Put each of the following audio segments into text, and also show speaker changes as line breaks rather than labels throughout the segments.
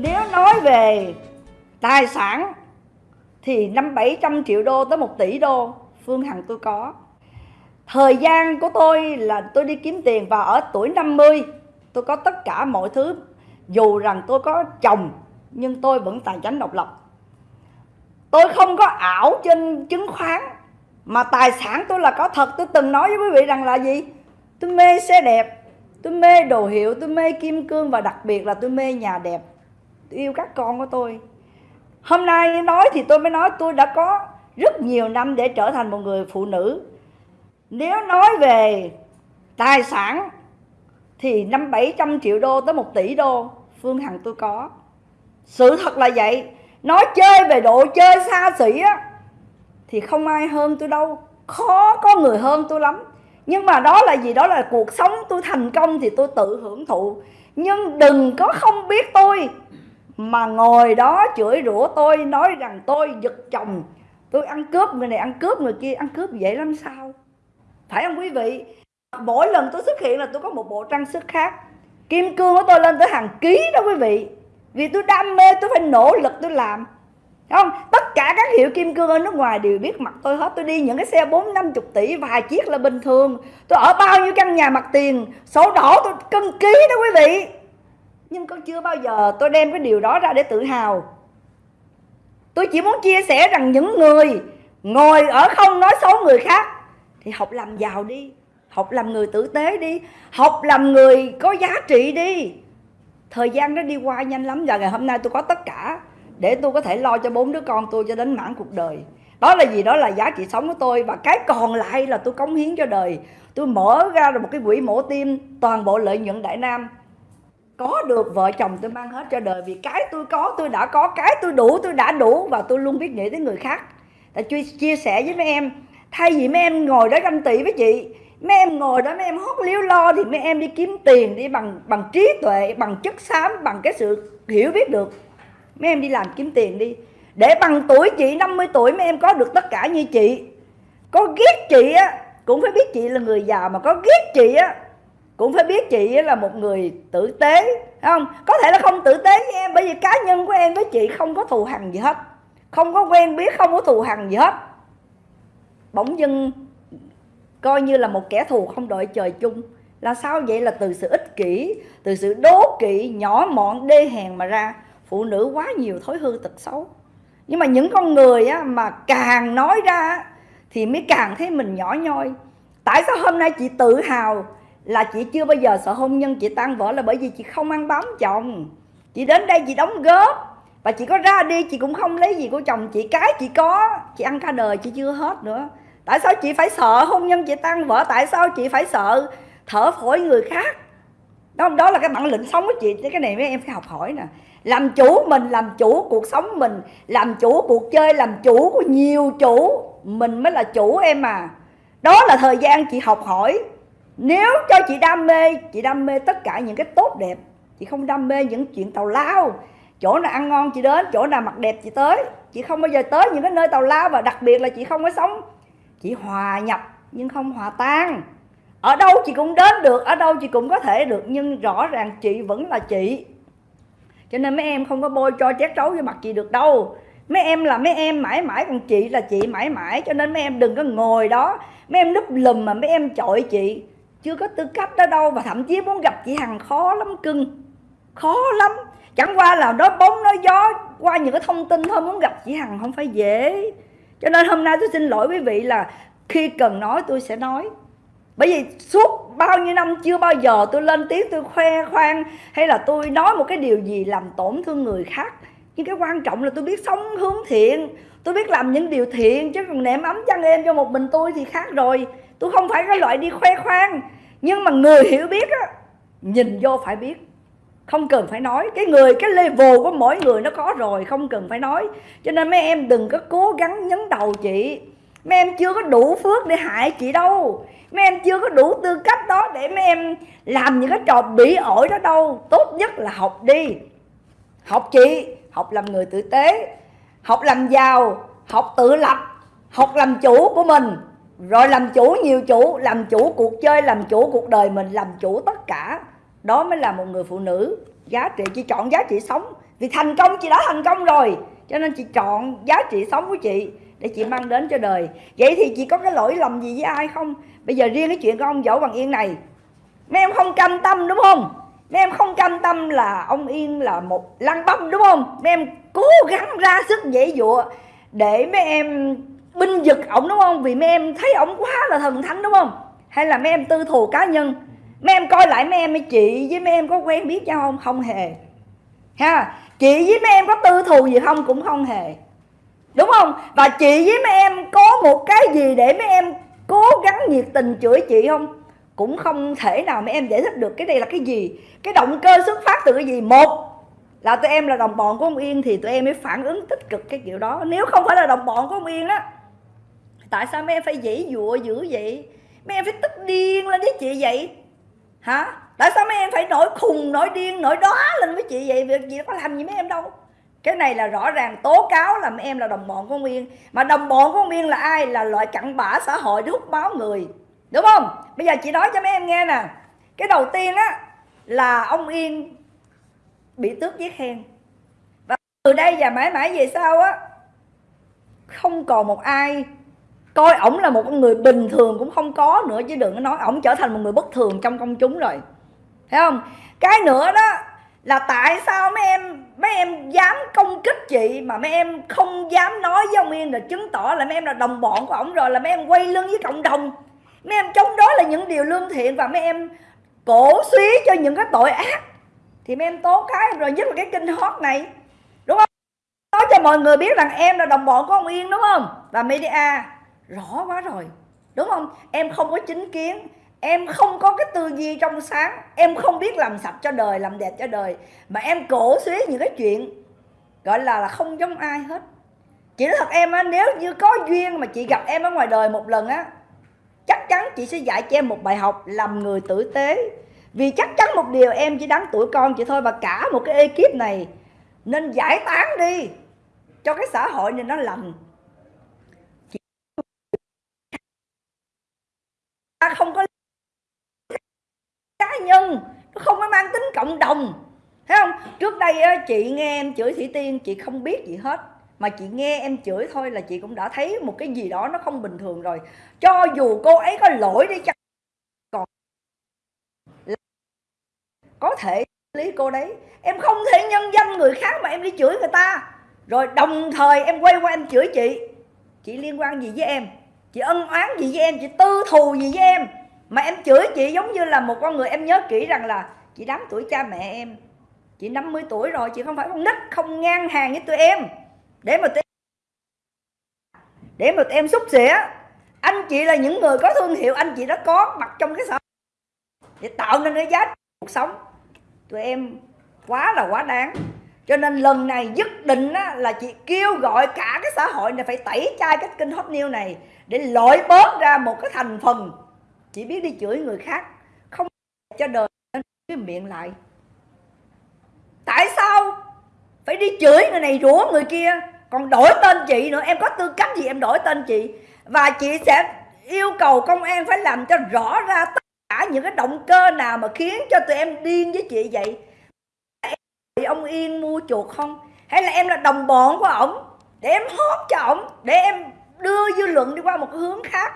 nếu nói về tài sản thì năm bảy trăm triệu đô tới một tỷ đô, Phương Hằng tôi có. Thời gian của tôi là tôi đi kiếm tiền và ở tuổi 50 tôi có tất cả mọi thứ. Dù rằng tôi có chồng, nhưng tôi vẫn tài chính độc lập. Tôi không có ảo trên chứng khoán, mà tài sản tôi là có thật. Tôi từng nói với quý vị rằng là gì? Tôi mê xe đẹp, tôi mê đồ hiệu, tôi mê kim cương và đặc biệt là tôi mê nhà đẹp yêu các con của tôi. Hôm nay nói thì tôi mới nói tôi đã có rất nhiều năm để trở thành một người phụ nữ. Nếu nói về tài sản thì năm bảy trăm triệu đô tới một tỷ đô, phương hằng tôi có. Sự thật là vậy. Nói chơi về độ chơi xa xỉ á, thì không ai hơn tôi đâu. Khó có người hơn tôi lắm. Nhưng mà đó là gì? Đó là cuộc sống tôi thành công thì tôi tự hưởng thụ. Nhưng đừng có không biết tôi mà ngồi đó chửi rủa tôi, nói rằng tôi giật chồng. Tôi ăn cướp người này, ăn cướp người kia, ăn cướp vậy làm sao? Phải không quý vị? Mỗi lần tôi xuất hiện là tôi có một bộ trang sức khác. Kim cương của tôi lên tới hàng ký đó quý vị. Vì tôi đam mê, tôi phải nỗ lực tôi làm. Không? Tất cả các hiệu kim cương ở nước ngoài đều biết mặt tôi hết. Tôi đi những cái xe bốn, năm chục tỷ, vài chiếc là bình thường. Tôi ở bao nhiêu căn nhà mặt tiền, sổ đỏ tôi cân ký đó quý vị nhưng có chưa bao giờ tôi đem cái điều đó ra để tự hào? Tôi chỉ muốn chia sẻ rằng những người ngồi ở không nói xấu người khác thì học làm giàu đi, học làm người tử tế đi, học làm người có giá trị đi. Thời gian nó đi qua nhanh lắm, và ngày hôm nay tôi có tất cả để tôi có thể lo cho bốn đứa con tôi cho đến mãn cuộc đời. Đó là gì? Đó là giá trị sống của tôi, và cái còn lại là tôi cống hiến cho đời. Tôi mở ra được một cái quỹ mổ tim toàn bộ lợi nhuận đại nam có được vợ chồng tôi mang hết cho đời vì cái tôi có tôi đã có cái tôi đủ tôi đã đủ và tôi luôn biết nghĩ tới người khác. Tại chia, chia sẻ với mấy em thay vì mấy em ngồi đó ganh tị với chị mấy em ngồi đó mấy em hót liếu lo thì mấy em đi kiếm tiền đi bằng bằng trí tuệ bằng chất xám bằng cái sự hiểu biết được. Mấy em đi làm kiếm tiền đi. Để bằng tuổi chị 50 tuổi mấy em có được tất cả như chị. Có ghét chị á cũng phải biết chị là người già mà có ghét chị á cũng phải biết chị là một người tử tế không? Có thể là không tử tế với em bởi vì cá nhân của em với chị không có thù hằn gì hết. Không có quen biết không có thù hằn gì hết. Bỗng dưng coi như là một kẻ thù không đội trời chung. Là sao vậy? Là từ sự ích kỷ từ sự đố kỵ nhỏ mọn đê hèn mà ra. Phụ nữ quá nhiều thói hư tật xấu. Nhưng mà những con người á, mà càng nói ra thì mới càng thấy mình nhỏ nhoi. Tại sao hôm nay chị tự hào là chị chưa bao giờ sợ hôn nhân, chị tan vỡ là bởi vì chị không ăn bám chồng. Chị đến đây chị đóng góp và chị có ra đi, chị cũng không lấy gì của chồng, chị cái chị có. Chị ăn cả đời chị chưa hết nữa. Tại sao chị phải sợ hôn nhân chị tan vỡ? Tại sao chị phải sợ thở phổi người khác? Đó đó là cái bản lĩnh sống của chị. Cái này mấy em phải học hỏi nè. Làm chủ mình, làm chủ cuộc sống mình. Làm chủ cuộc chơi, làm chủ của nhiều chủ. Mình mới là chủ em à. Đó là thời gian chị học hỏi nếu cho chị đam mê, chị đam mê tất cả những cái tốt đẹp, chị không đam mê những chuyện tàu lao. Chỗ nào ăn ngon chị đến, chỗ nào mặc đẹp chị tới. Chị không bao giờ tới những cái nơi tàu lao và đặc biệt là chị không có sống. Chị hòa nhập nhưng không hòa tan. Ở đâu chị cũng đến được, ở đâu chị cũng có thể được, nhưng rõ ràng chị vẫn là chị. Cho nên mấy em không có bôi cho chét trấu vô mặt chị được đâu. Mấy em là mấy em mãi mãi còn chị là chị mãi mãi, cho nên mấy em đừng có ngồi đó. Mấy em núp lùm mà mấy em chọi chị chưa có tư cách đó đâu và thậm chí muốn gặp chị hằng khó lắm, cưng. Khó lắm. Chẳng qua là nói bóng nói gió qua những cái thông tin thôi, muốn gặp chị hằng không phải dễ. Cho nên hôm nay tôi xin lỗi quý vị là khi cần nói, tôi sẽ nói. Bởi vì suốt bao nhiêu năm chưa bao giờ tôi lên tiếng, tôi khoe khoang hay là tôi nói một cái điều gì làm tổn thương người khác. Nhưng cái quan trọng là tôi biết sống hướng thiện, tôi biết làm những điều thiện, chứ còn nệm ấm chăn em cho một mình tôi thì khác rồi tôi không phải cái loại đi khoe khoang, nhưng mà người hiểu biết á, nhìn vô phải biết. Không cần phải nói, cái người, cái level của mỗi người nó có rồi, không cần phải nói. Cho nên mấy em đừng có cố gắng nhấn đầu chị. Mấy em chưa có đủ phước để hại chị đâu. Mấy em chưa có đủ tư cách đó để mấy em làm những cái trò bỉ ổi đó đâu. Tốt nhất là học đi. Học chị, học làm người tử tế, học làm giàu, học tự lập, học làm chủ của mình rồi làm chủ nhiều chủ, làm chủ cuộc chơi, làm chủ cuộc đời mình, làm chủ tất cả. Đó mới là một người phụ nữ giá trị. Chị chọn giá trị sống. Vì thành công, chị đã thành công rồi. Cho nên chị chọn giá trị sống của chị để chị mang đến cho đời. Vậy thì chị có cái lỗi lầm gì với ai không? Bây giờ riêng cái chuyện của ông võ bằng yên này. Mấy em không cam tâm, đúng không? Mấy em không cam tâm là ông yên là một lăng băm đúng không? Mấy em cố gắng ra sức dễ dụa để mấy em binh vực ổng, đúng không? Vì mấy em thấy ổng quá là thần thánh, đúng không? Hay là mấy em tư thù cá nhân? Mấy em coi lại mấy em với chị với mấy em có quen biết nhau không? Không hề. Ha? Chị với mấy em có tư thù gì không cũng không hề. Đúng không? Và chị với mấy em có một cái gì để mấy em cố gắng nhiệt tình chửi chị không? Cũng không thể nào mấy em giải thích được cái đây là cái gì. Cái động cơ xuất phát từ cái gì? Một là tụi em là đồng bọn của ông Yên thì tụi em mới phản ứng tích cực cái kiểu đó. Nếu không phải là đồng bọn của ông Yên á tại sao mấy em phải dãy dụa dữ vậy? Mấy em phải tức điên lên với chị vậy. Hả? Tại sao mấy em phải nổi khùng, nổi điên, nổi đó lên với chị vậy? Việc gì có làm gì mấy em đâu. Cái này là rõ ràng tố cáo là mấy em là đồng bọn của Nguyên. Mà đồng bọn của Nguyên là ai? Là loại cặn bã xã hội hút máu người. Đúng không? Bây giờ chị nói cho mấy em nghe nè. Cái đầu tiên á, là ông Yên bị tước giấy khen và từ đây và mãi mãi về sau á, không còn một ai coi, ổng là một con người bình thường cũng không có nữa, chứ đừng có nói ổng trở thành một người bất thường trong công chúng rồi. Thấy không? Cái nữa đó là tại sao mấy em mấy em dám công kích chị mà mấy em không dám nói với ông Yên là chứng tỏ là mấy em là đồng bọn của ổng rồi, là mấy em quay lưng với cộng đồng. Mấy em chống đối là những điều lương thiện và mấy em cổ suý cho những cái tội ác. Thì mấy em tố cái rồi nhất là cái kinh hot này, đúng không? Nói cho mọi người biết rằng em là đồng bọn của ông Yên, đúng không? Và media rõ quá rồi. Đúng không? Em không có chính kiến. Em không có cái tư duy trong sáng. Em không biết làm sạch cho đời, làm đẹp cho đời. Mà em cổ suý những cái chuyện gọi là là không giống ai hết. Chị nói thật em á, nếu như có duyên mà chị gặp em ở ngoài đời một lần á, chắc chắn chị sẽ dạy cho em một bài học làm người tử tế. Vì chắc chắn một điều, em chỉ đáng tuổi con chị thôi và cả một cái ekip này nên giải tán đi cho cái xã hội này nó lành. Không có cá nhân, nó không có mang tính cộng đồng. Thấy không? Trước đây chị nghe em chửi thủy tiên, chị không biết gì hết. Mà chị nghe em chửi thôi là chị cũng đã thấy một cái gì đó nó không bình thường rồi. Cho dù cô ấy có lỗi đi chăng còn có thể lý cô đấy. Em không thể nhân danh người khác mà em đi chửi người ta. Rồi đồng thời em quay qua em chửi chị. Chị liên quan gì với em? Chị ân oán gì với em? Chị tư thù gì với em? Mà em chửi chị giống như là một con người em nhớ kỹ rằng là chị đám tuổi cha mẹ em. Chị 50 tuổi rồi, chị không phải con nít, không ngang hàng với tụi em. Để mà tụi em để mà tụi em xúc xỉa. Anh chị là những người có thương hiệu, anh chị đã có mặt trong cái xã để tạo nên cái giá cuộc sống. Tụi em quá là quá đáng cho nên lần này dứt định á, là chị kêu gọi cả cái xã hội này phải tẩy chay cái kênh hot news này để loại bớt ra một cái thành phần. Chỉ biết đi chửi người khác không cho đời nên cái miệng lại. Tại sao phải đi chửi người này rủa người kia? Còn đổi tên chị nữa em có tư cách gì em đổi tên chị? Và chị sẽ yêu cầu công an phải làm cho rõ ra tất cả những cái động cơ nào mà khiến cho tụi em điên với chị vậy? Ông yên mua chuột không? Hay là em là đồng bọn của ổng? Để em hót cho ổng, để em đưa dư luận đi qua một cái hướng khác.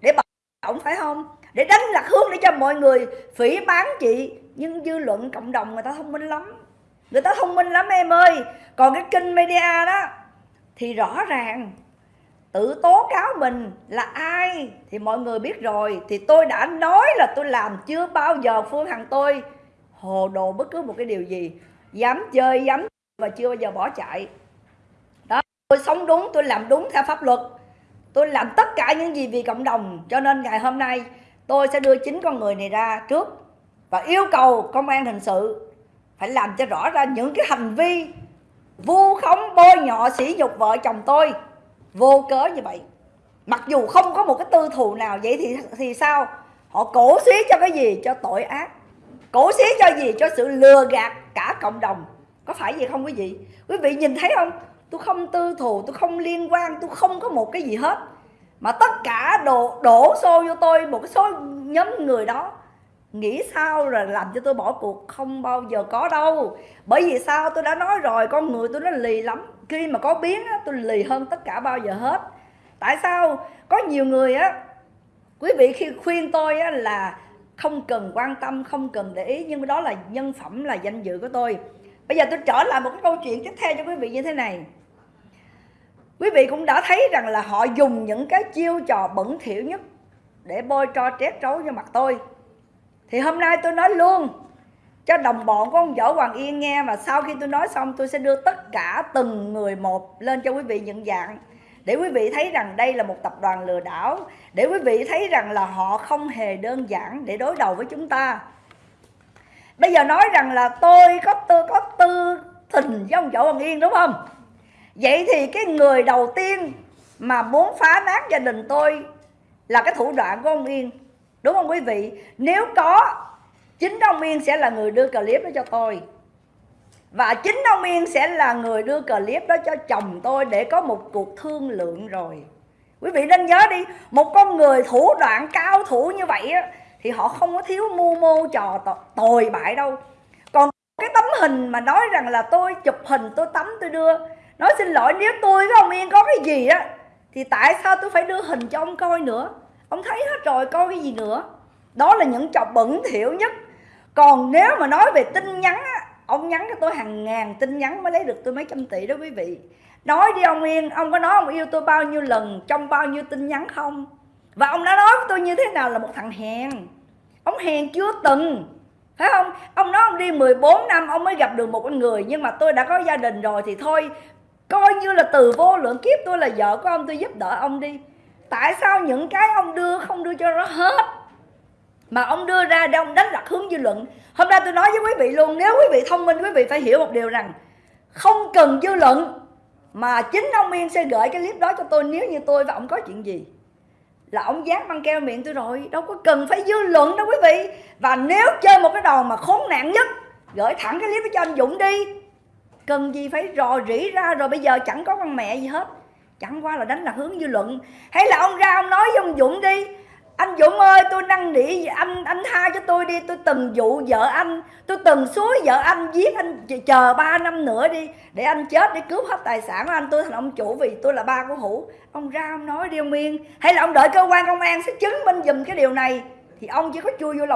Để bảo ổng, phải không? Để đánh lạc hướng để cho mọi người phỉ bán chị. Nhưng dư luận cộng đồng người ta thông minh lắm. Người ta thông minh lắm em ơi. Còn cái kênh media đó, thì rõ ràng, tự tố cáo mình là ai thì mọi người biết rồi. Thì tôi đã nói là tôi làm chưa bao giờ phương hằng tôi hồ đồ bất cứ một cái điều gì dám chơi, dám và chưa bao giờ bỏ chạy. Đó, tôi sống đúng, tôi làm đúng theo pháp luật. Tôi làm tất cả những gì vì cộng đồng, cho nên ngày hôm nay tôi sẽ đưa chính con người này ra trước và yêu cầu công an hình sự phải làm cho rõ ra những cái hành vi vu khống, bôi nhọ, sỉ nhục vợ chồng tôi. Vô cớ như vậy. Mặc dù không có một cái tư thù nào vậy thì thì sao? Họ cổ xí cho cái gì? Cho tội ác. Cổ xí cho gì? Cho sự lừa gạt cả cộng đồng. Có phải vậy không quý vị? Quý vị nhìn thấy không? Tôi không tư thù tôi không liên quan tôi không có một cái gì hết. Mà tất cả đổ đổ xô vô tôi một cái số nhóm người đó nghĩ sao rồi làm cho tôi bỏ cuộc? Không bao giờ có đâu. Bởi vì sao? Tôi đã nói rồi con người tôi nó lì lắm. Khi mà có biến á, tôi lì hơn tất cả bao giờ hết. Tại sao? Có nhiều người á quý vị khi khuyên tôi á, là không cần quan tâm, không cần để ý, nhưng đó là nhân phẩm, là danh dự của tôi. Bây giờ tôi trở lại một cái câu chuyện tiếp theo cho quý vị như thế này. Quý vị cũng đã thấy rằng là họ dùng những cái chiêu trò bẩn thỉu nhất để bôi cho trét trấu cho mặt tôi. Thì hôm nay tôi nói luôn cho đồng bọn của ông Võ Hoàng Yên nghe và sau khi tôi nói xong tôi sẽ đưa tất cả từng người một lên cho quý vị nhận dạng để quý vị thấy rằng đây là một tập đoàn lừa đảo, để quý vị thấy rằng là họ không hề đơn giản để đối đầu với chúng ta. Bây giờ nói rằng là tôi có tư có tư tình với ông Võ Hoàng Yên, đúng không? Vậy thì cái người đầu tiên mà muốn phá nát gia đình tôi là cái thủ đoạn của ông Yên, đúng không quý vị? Nếu có, chính ông Yên sẽ là người đưa clip đó cho tôi và chính ông Yên sẽ là người đưa clip đó cho chồng tôi để có một cuộc thương lượng rồi. Quý vị nên nhớ đi một con người thủ đoạn cao thủ như vậy á, thì họ không có thiếu mưu mô trò tồi bại đâu. Còn cái tấm hình mà nói rằng là tôi chụp hình tôi tắm tôi đưa nói xin lỗi nếu tôi với ông Yên có cái gì á thì tại sao tôi phải đưa hình cho ông coi nữa? Ông thấy hết rồi coi cái gì nữa? Đó là những trò bẩn thỉu nhất. Còn nếu mà nói về tin nhắn á ông nhắn cho tôi hàng ngàn tin nhắn mới lấy được tôi mấy trăm tỷ đó quý vị. Nói đi ông yên, ông có nói ông yêu tôi bao nhiêu lần, trong bao nhiêu tin nhắn không? Và ông đã nói với tôi như thế nào là một thằng hèn. Ông hèn chưa từng, phải không? Ông nói ông đi 14 năm, ông mới gặp được một con người, nhưng mà tôi đã có gia đình rồi thì thôi, coi như là từ vô lượng kiếp tôi là vợ của ông, tôi giúp đỡ ông đi. Tại sao những cái ông đưa không đưa cho nó hết? Mà ông đưa ra để ông đánh lạc hướng dư luận. Hôm nay tôi nói với quý vị luôn, nếu quý vị thông minh, quý vị phải hiểu một điều rằng, không cần dư luận mà chính ông Yên sẽ gửi cái clip đó cho tôi nếu như tôi và ông có chuyện gì. Là ông dán băng keo miệng tôi rồi, đâu có cần phải dư luận đâu quý vị. Và nếu chơi một cái đòn mà khốn nạn nhất, gửi thẳng cái clip đó cho anh Dũng đi. Cần gì phải rò rỉ ra rồi bây giờ chẳng có con mẹ gì hết. Chẳng qua là đánh lạc hướng dư luận. Hay là ông ra ông nói với ông Dũng đi anh Dũng ơi, tôi năn nỉ anh anh tha cho tôi đi. Tôi từng dụ vợ anh. Tôi từng suối vợ anh, giết anh, chờ 3 năm nữa đi, để anh chết để cướp hết tài sản của anh. Tôi thành ông chủ vì tôi là ba của hữu. Ông ra ông nói đi ông Yên hay là ông đợi cơ quan công an sẽ chứng minh dùm cái điều này? Thì ông chỉ có chui vô lòng